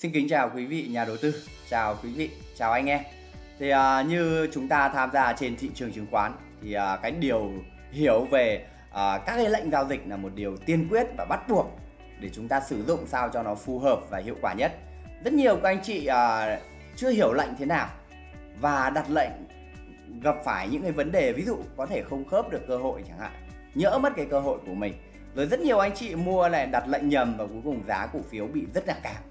Xin kính chào quý vị nhà đầu tư, chào quý vị, chào anh em. Thì à, như chúng ta tham gia trên thị trường chứng khoán thì à, cái điều hiểu về à, các cái lệnh giao dịch là một điều tiên quyết và bắt buộc để chúng ta sử dụng sao cho nó phù hợp và hiệu quả nhất. Rất nhiều các anh chị à, chưa hiểu lệnh thế nào và đặt lệnh gặp phải những cái vấn đề ví dụ có thể không khớp được cơ hội chẳng hạn, nhỡ mất cái cơ hội của mình. Rồi rất nhiều anh chị mua này đặt lệnh nhầm và cuối cùng giá cổ phiếu bị rất là cao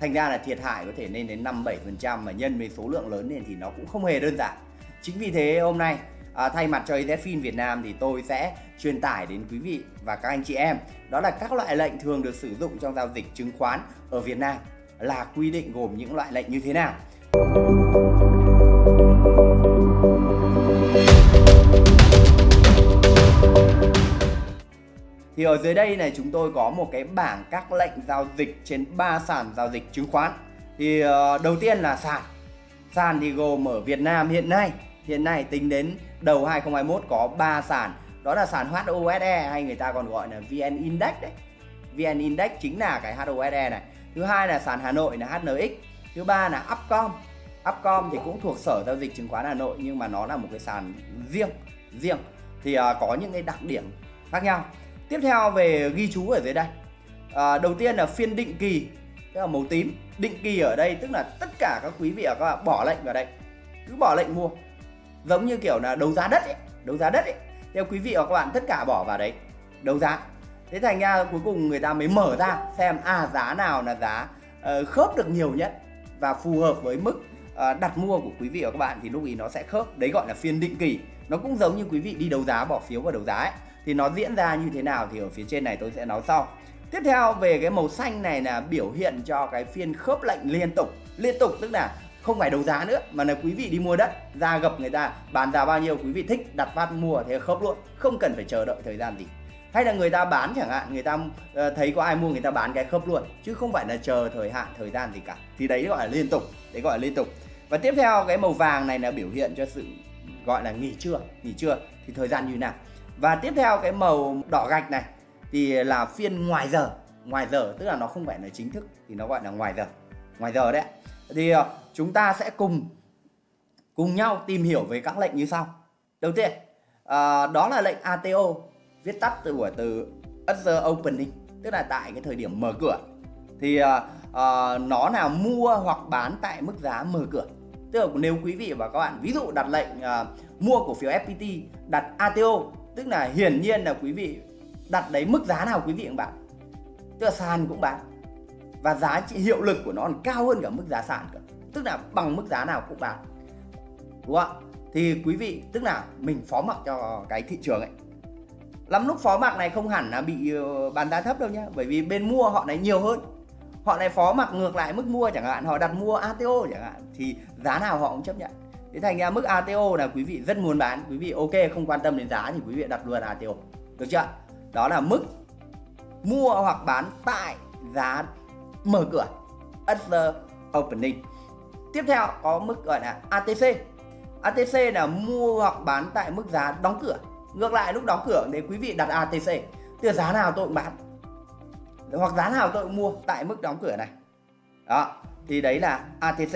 Thành ra là thiệt hại có thể lên đến 5-7% mà nhân với số lượng lớn lên thì nó cũng không hề đơn giản. Chính vì thế hôm nay à, thay mặt cho EZFIN Việt Nam thì tôi sẽ truyền tải đến quý vị và các anh chị em đó là các loại lệnh thường được sử dụng trong giao dịch chứng khoán ở Việt Nam là quy định gồm những loại lệnh như thế nào. Thì ở dưới đây này chúng tôi có một cái bảng các lệnh giao dịch trên 3 sàn giao dịch chứng khoán. Thì ờ, đầu tiên là sàn. Sàn thì gồm ở Việt Nam hiện nay, hiện nay tính đến đầu 2021 có 3 sàn. Đó là sàn HOSE hay người ta còn gọi là VN Index đấy. VN Index chính là cái HOSE này. Thứ hai là sàn Hà Nội là HNX. Thứ ba là Upcom. Upcom thì cũng thuộc Sở giao dịch chứng khoán Hà Nội nhưng mà nó là một cái sàn riêng, riêng. Thì uh, có những cái đặc điểm khác nhau. Tiếp theo về ghi chú ở dưới đây. À, Đầu tiên là phiên định kỳ Tức là màu tím. Định kỳ ở đây tức là tất cả các quý vị và các bạn bỏ lệnh vào đây. Cứ bỏ lệnh mua. Giống như kiểu là đấu giá đất ấy Đấu giá đất ấy. Theo quý vị và các bạn tất cả bỏ vào đấy Đấu giá. Thế thành ra cuối cùng người ta mới mở ra xem à giá nào là giá uh, khớp được nhiều nhất và phù hợp với mức Ờ, đặt mua của quý vị và các bạn thì lúc ý nó sẽ khớp. Đấy gọi là phiên định kỳ. Nó cũng giống như quý vị đi đấu giá, bỏ phiếu vào đấu giá ấy. Thì nó diễn ra như thế nào thì ở phía trên này tôi sẽ nói sau. Tiếp theo về cái màu xanh này là biểu hiện cho cái phiên khớp lệnh liên tục. Liên tục tức là không phải đấu giá nữa, mà là quý vị đi mua đất, ra gặp người ta, bán giá bao nhiêu quý vị thích, đặt phát mua thế khớp luôn. Không cần phải chờ đợi thời gian gì. Hay là người ta bán chẳng hạn, người ta ờ, thấy có ai mua, người ta bán cái khớp luôn. Chứ không phải là chờ thời hạn, thời gian gì cả. Thì đấy gọi là liên tục. Đấy gọi là liên tục và tiếp theo cái màu vàng này là biểu hiện cho sự gọi là nghỉ trưa. Nghỉ trưa thì thời gian như nào? Và tiếp theo cái màu đỏ gạch này thì là phiên ngoài giờ. Ngoài giờ tức là nó không phải là chính thức thì nó gọi là ngoài giờ. Ngoài giờ đấy thì ờ, chúng ta sẽ cùng cùng nhau tìm hiểu về các lệnh như sau. Đầu tiên à, đó là lệnh ATO viết tắt từ của từ other opening tức là tại cái thời điểm mở cửa. Thì à, uh, nó là mua hoặc bán tại mức giá mở cửa. Tức là nếu quý vị và các bạn ví dụ đặt lệnh uh, mua cổ phiếu FPT đặt ATO tức là hiển nhiên là quý vị đặt đấy mức giá nào quý vị cũng bán. Tức là sàn cũng bán. Và giá trị hiệu lực của nó còn cao hơn cả mức giá sàn cả tức là bằng mức giá nào cũng bán. Đúng không ạ? Thì quý vị tức là mình phó mặc cho cái thị trường ấy. Lắm lúc phó mặc này không hẳn là bị ờ, bán giá thấp đâu nhá. Bởi vì bên mua họ này nhiều hơn họ này phó mặc ngược lại mức mua chẳng hạn, họ đặt mua ATO chẳng hạn, thì giá nào họ cũng chấp nhận. Thế thành ra mức ATO là quý vị rất muốn bán, quý vị ok, không quan tâm đến giá thì quý vị đặt luôn ATO được chưa? Đó là mức mua hoặc bán tại giá mở cửa at the opening. Tiếp theo có mức gọi là ATC ATC là mua hoặc bán tại mức giá đóng cửa. Ngược lại lúc đóng cửa để quý vị đặt ATC từ giá nào tôi cũng bán hoặc giá nào tôi cũng mua tại mức đóng cửa này. Đó thì đấy là ATC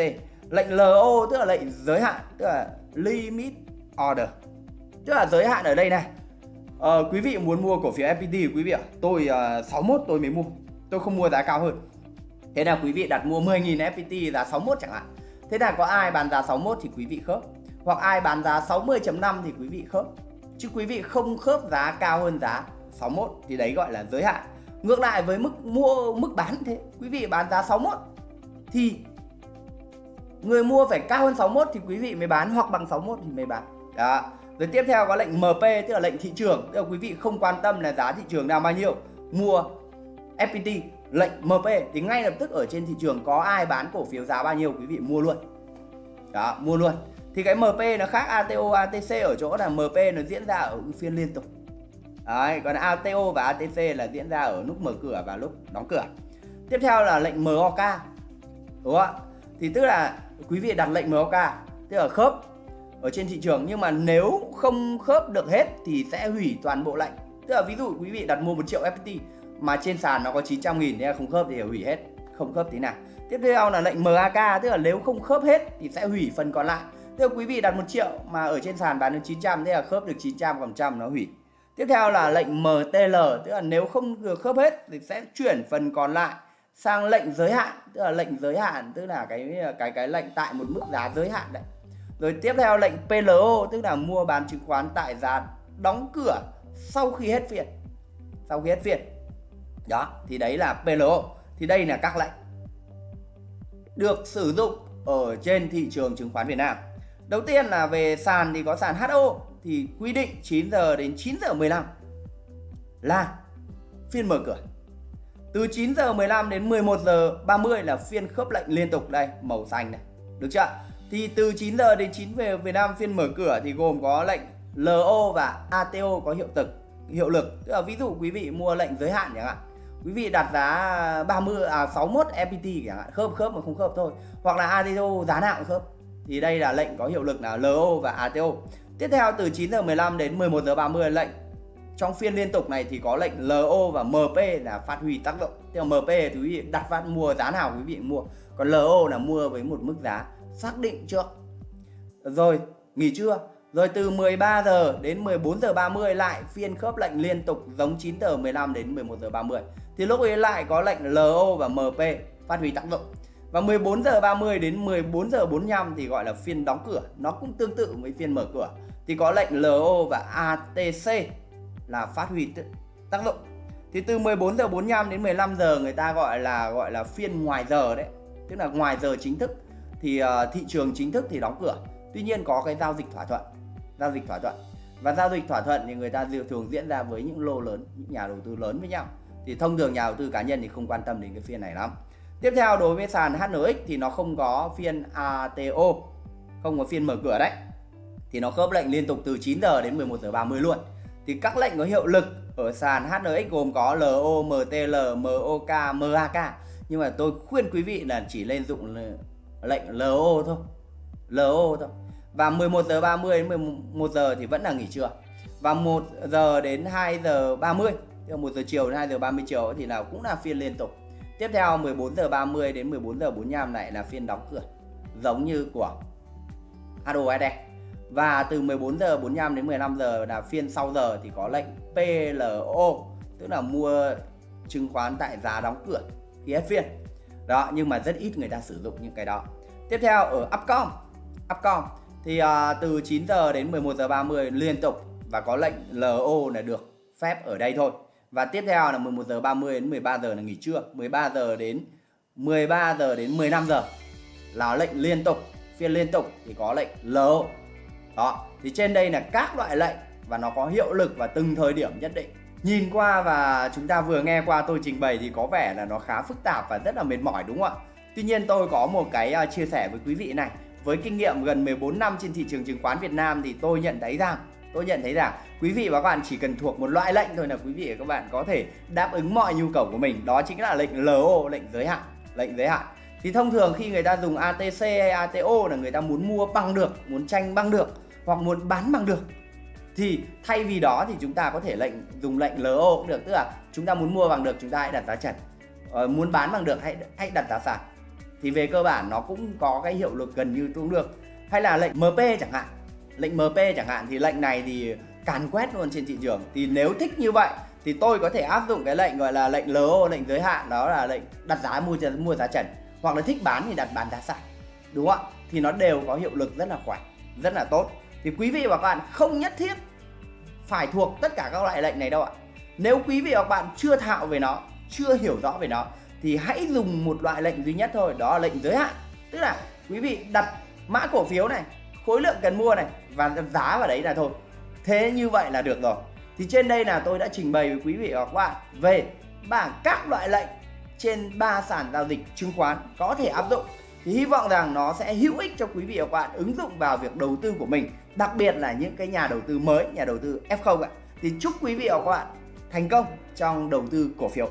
lệnh LO tức là lệnh giới hạn tức là limit order. Tức là giới hạn ở đây này. À, quý vị muốn mua cổ phiếu FPT quý vị ạ tôi ờ, uh, 61 tôi mới mua. Tôi không mua giá cao hơn. Thế là quý vị đặt mua 10.000 FPT giá 61 chẳng hạn. Thế là có ai bán giá 61 thì quý vị khớp. Hoặc ai bán giá 60.5 thì quý vị khớp. Chứ quý vị không khớp giá cao hơn giá 61 thì đấy gọi là giới hạn ngược lại với mức mua, mức bán thế, quý vị bán giá 61 thì người mua phải cao hơn 61 thì quý vị mới bán, hoặc bằng 61 thì mới bán. Đó. Rồi tiếp theo có lệnh MP tức là lệnh thị trường. Tức là quý vị không quan tâm là giá thị trường nào bao nhiêu, mua FPT lệnh MP thì ngay lập tức ở trên thị trường có ai bán cổ phiếu giá bao nhiêu, quý vị mua luôn. Đó, mua luôn. Thì cái MP nó khác ATO ATC ở chỗ là MP nó diễn ra ở phiên liên tục. Đấy, còn ATO và ATC là diễn ra ở lúc mở cửa và lúc đóng cửa. Tiếp theo là lệnh MOK đúng không ạ? Thì tức là quý vị đặt lệnh MOK tức là khớp ở trên thị trường. Nhưng mà nếu không khớp được hết thì sẽ hủy toàn bộ lệnh. Tức là ví dụ quý vị đặt mua 1 triệu FPT mà trên sàn nó có 900 nghìn nên không khớp thì hủy hết không khớp tí nào. Tiếp theo là lệnh MAK tức là nếu không khớp hết thì sẽ hủy phần còn lại. Tức là quý vị đặt 1 triệu mà ở trên sàn bán được 900 thế là khớp được 900 còn trăm nó hủy tiếp theo là lệnh MTL tức là nếu không được khớp hết thì sẽ chuyển phần còn lại sang lệnh giới hạn, tức là lệnh giới hạn, tức là cái cái cái lệnh tại một mức giá giới hạn đấy. Rồi tiếp theo lệnh PLO tức là mua bán chứng khoán tại giá đóng cửa sau khi hết phiên. Sau khi hết phiên. Đó, thì đấy là PLO thì đây là các lệnh được sử dụng ở trên thị trường chứng khoán Việt Nam. Đầu tiên là về sàn thì có sàn HO thì quy định 9 giờ đến 9 giờ 15 là phiên mở cửa. Từ 9 giờ 15 đến 11 giờ 30 là phiên khớp lệnh liên tục. Đây, màu xanh này, được chưa? Thì từ 9 giờ đến 9 về Việt Nam phiên mở cửa thì gồm có lệnh LO và ATO có hiệu lực hiệu lực. Tức là ví dụ quý vị mua lệnh giới hạn chẳng hạn, quý vị đặt giá 30 à 61 FPT chẳng hạn, khớp khớp mà không khớp thôi. Hoặc là ATO giá nào cũng khớp. Thì đây là lệnh có hiệu lực là LO và ATO tiếp theo, từ 9 giờ 15 đến 11 giờ 30 lệnh. Trong phiên liên tục này thì có lệnh LO và MP là phát huy tác động. Theo MP thì quý vị đặt phát mua giá nào quý vị mua. Còn LO là mua với một mức giá xác định trước. Rồi, nghỉ trưa. Rồi từ 13 giờ đến 14 giờ 30 lại, phiên khớp lệnh liên tục giống 9 giờ 15 đến 11 giờ 30 thì lúc ấy lại có lệnh LO và MP phát huy tác động. Và 14 giờ 30 đến 14 giờ 45 thì gọi là phiên đóng cửa. Nó cũng tương tự với phiên mở cửa thì có lệnh LO và ATC là phát huy tác dụng thì từ 14 giờ 45 đến 15 giờ người ta gọi là gọi là phiên ngoài giờ đấy. Tức là ngoài giờ chính thức thì uh, thị trường chính thức thì đóng cửa. Tuy nhiên có cái giao dịch thỏa thuận giao dịch thỏa thuận. Và giao dịch thỏa thuận thì người ta thường diễn ra với những lô lớn những nhà đầu tư lớn với nhau. Thì thông thường nhà đầu tư cá nhân thì không quan tâm đến cái phiên này lắm. Tiếp theo đối với sàn HNX thì nó không có phiên ATO không có phiên mở cửa đấy thì nó khớp lệnh liên tục từ 9 giờ đến 11 giờ 30 luôn. Thì các lệnh có hiệu lực ở sàn HNX gồm có LO, MTL, MOK, MAK nhưng mà tôi khuyên quý vị là chỉ lên dụng lệnh LO thôi. LO thôi. Và 11 giờ 30 đến 11 giờ thì vẫn là nghỉ trưa. Và 1 giờ đến 2 giờ 30 tức 1 giờ chiều đến 2 giờ 30 chiều thì là cũng là phiên liên tục. Tiếp theo 14 giờ 30 đến 14 giờ 45 này là phiên đóng cửa giống như của HOSD và từ 14 giờ 45 đến 15 giờ là phiên sau giờ thì có lệnh PLO tức là mua chứng khoán tại giá đóng cửa khi hết phiên. Đó nhưng mà rất ít người ta sử dụng những cái đó. Tiếp theo ở Upcom. Upcom thì uh, từ 9 giờ đến 11 giờ 30 liên tục và có lệnh LO là được phép ở đây thôi. Và tiếp theo là 11 giờ 30 đến 13 giờ là nghỉ trưa 13 giờ đến 13 giờ đến 15 giờ là lệnh liên tục phiên liên tục thì có lệnh LO đó, thì trên đây là các loại lệnh và nó có hiệu lực vào từng thời điểm nhất định. Nhìn qua và chúng ta vừa nghe qua tôi trình bày thì có vẻ là nó khá phức tạp và rất là mệt mỏi, đúng không ạ? Tuy nhiên tôi có một cái à, chia sẻ với quý vị này. Với kinh nghiệm gần 14 năm trên thị trường chứng khoán Việt Nam thì tôi nhận thấy rằng, tôi nhận thấy rằng quý vị và các bạn chỉ cần thuộc một loại lệnh thôi là quý vị và các bạn có thể đáp ứng mọi nhu cầu của mình. Đó chính là lệnh LO lệnh giới hạn, lệnh giới hạn thì thông thường khi người ta dùng ATC hay ATO là người ta muốn mua bằng được muốn tranh bằng được hoặc muốn bán bằng được thì thay vì đó thì chúng ta có thể lệnh dùng lệnh LO cũng được tức là chúng ta muốn mua bằng được chúng ta hãy đặt giá trần. Ờ, muốn bán bằng được hãy hãy đặt giá sàn. Thì về cơ bản nó cũng có cái hiệu lực gần như tương được. Hay là lệnh MP chẳng hạn. Lệnh MP chẳng hạn thì lệnh này thì càn quét luôn trên thị trường. Thì nếu thích như vậy thì tôi có thể áp dụng cái lệnh gọi là lệnh LO lệnh giới hạn đó là lệnh đặt giá mua mua giá trần hoặc là thích bán thì đặt bán giá sàn đúng không ạ? Thì nó đều có hiệu lực rất là khỏe, rất là tốt. Thì quý vị và các bạn không nhất thiết phải thuộc tất cả các loại lệnh này đâu ạ. Nếu quý vị và các bạn chưa thạo về nó, chưa hiểu rõ về nó, thì hãy dùng một loại lệnh duy nhất thôi, đó là lệnh giới hạn. Tức là quý vị đặt mã cổ phiếu này, khối lượng cần mua này và giá vào đấy là thôi. Thế như vậy là được rồi. Thì trên đây là tôi đã trình bày với quý vị và các bạn về bảng các loại lệnh trên ba sàn giao dịch chứng khoán có thể áp dụng. Thì hy vọng rằng nó sẽ hữu ích cho quý vị và các bạn ứng dụng vào việc đầu tư của mình, đặc biệt là những cái nhà đầu tư mới, nhà đầu tư F0 ạ. Thì chúc quý vị và các bạn thành công trong đầu tư cổ phiếu.